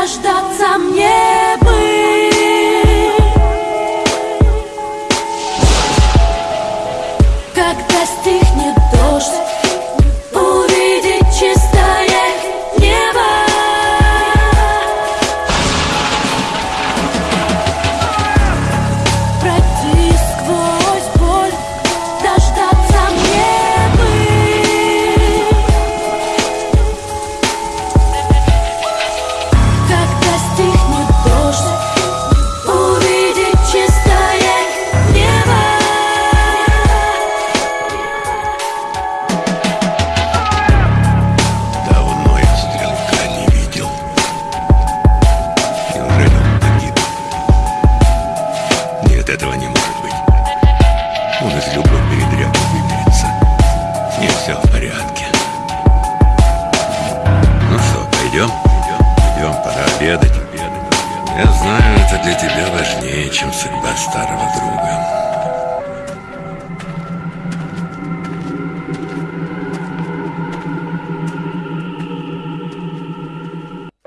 дождаться мне бы. Когда стихнет дождь Он из любой передряги выберется. Не все в порядке. Ну что, пойдем? Идем, пора обедать. Я знаю, это для тебя важнее, чем судьба старого друга.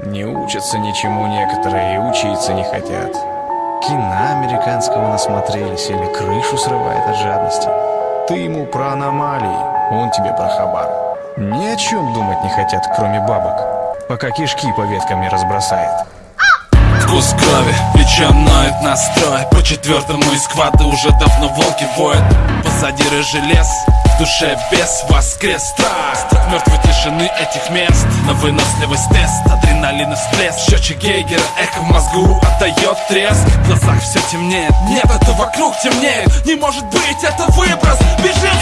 Не учатся ничему некоторые и учиться не хотят. Кино американского насмотрелись или крышу срывает от жадности. Ты ему про аномалии, он тебе про хабар. Ни о чем думать не хотят, кроме бабок, пока кишки по веткам не разбросает. Вкус крови, плечо ноет настрой По четвертому из квада уже давно волки воют Позади рыжий лес, в душе бес воскрес Страх. Мертвой тишины этих мест. На выносливость тест, адреналин и всплеск. Счетчик Гейгера, эхо в мозгу отдает треск. В глазах все темнеет, нет, это вокруг темнеет. Не может быть, это выброс, бежим